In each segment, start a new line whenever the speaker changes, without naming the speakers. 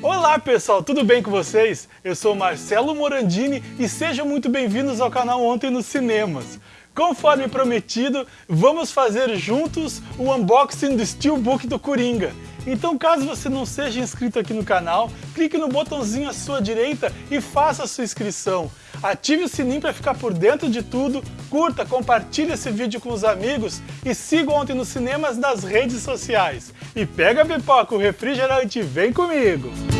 Olá pessoal, tudo bem com vocês? Eu sou Marcelo Morandini e sejam muito bem-vindos ao canal Ontem nos Cinemas. Conforme prometido, vamos fazer juntos o unboxing do Steelbook do Coringa. Então caso você não seja inscrito aqui no canal, clique no botãozinho à sua direita e faça a sua inscrição. Ative o sininho para ficar por dentro de tudo, curta, compartilhe esse vídeo com os amigos e siga Ontem nos Cinemas nas redes sociais. E pega a pipoca, o refrigerante vem comigo!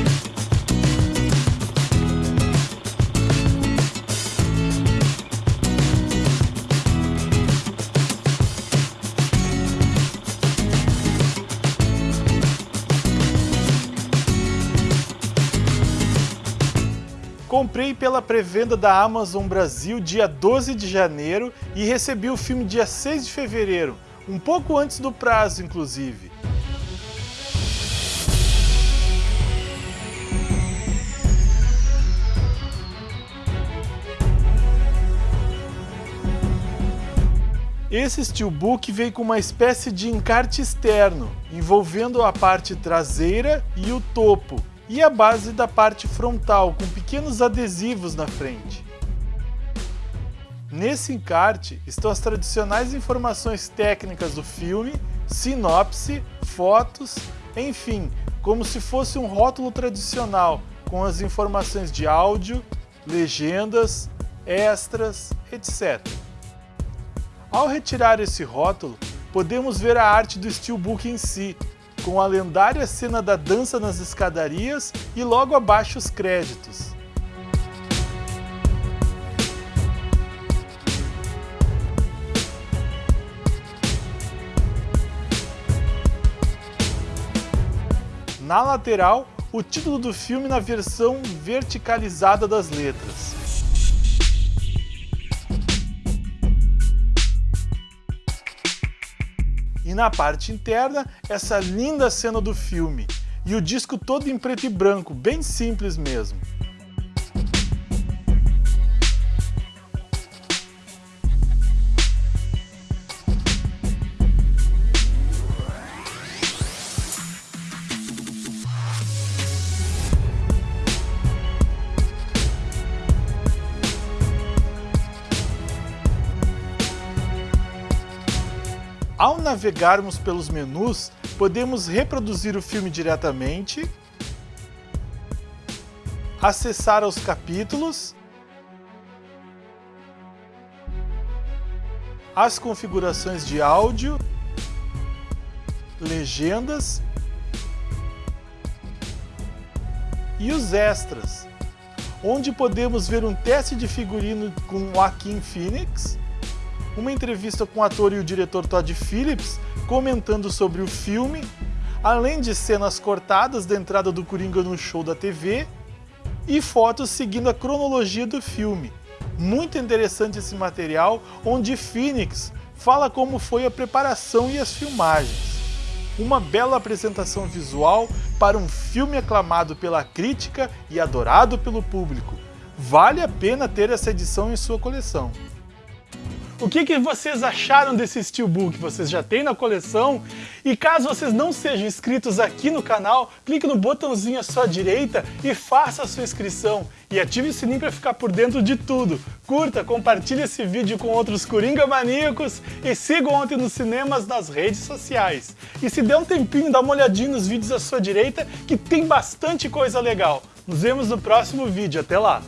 Comprei pela pré-venda da Amazon Brasil dia 12 de janeiro e recebi o filme dia 6 de fevereiro, um pouco antes do prazo, inclusive. Esse steelbook veio com uma espécie de encarte externo, envolvendo a parte traseira e o topo, e a base da parte frontal, com pequenos adesivos na frente. Nesse encarte estão as tradicionais informações técnicas do filme, sinopse, fotos, enfim, como se fosse um rótulo tradicional, com as informações de áudio, legendas, extras, etc. Ao retirar esse rótulo, podemos ver a arte do steelbook em si, com a lendária cena da dança nas escadarias e logo abaixo os créditos. Na lateral, o título do filme na versão verticalizada das letras. Na parte interna, essa linda cena do filme. E o disco todo em preto e branco, bem simples mesmo. Ao navegarmos pelos menus, podemos reproduzir o filme diretamente, acessar os capítulos, as configurações de áudio, legendas e os extras, onde podemos ver um teste de figurino com Joaquim Phoenix, uma entrevista com o ator e o diretor Todd Phillips comentando sobre o filme, além de cenas cortadas da entrada do Coringa no show da TV e fotos seguindo a cronologia do filme. Muito interessante esse material, onde Phoenix fala como foi a preparação e as filmagens. Uma bela apresentação visual para um filme aclamado pela crítica e adorado pelo público. Vale a pena ter essa edição em sua coleção. O que, que vocês acharam desse Steelbook? Vocês já têm na coleção? E caso vocês não sejam inscritos aqui no canal, clique no botãozinho à sua direita e faça a sua inscrição. E ative o sininho para ficar por dentro de tudo. Curta, compartilhe esse vídeo com outros Coringa maníacos e siga Ontem nos Cinemas nas redes sociais. E se der um tempinho, dá uma olhadinha nos vídeos à sua direita que tem bastante coisa legal. Nos vemos no próximo vídeo. Até lá!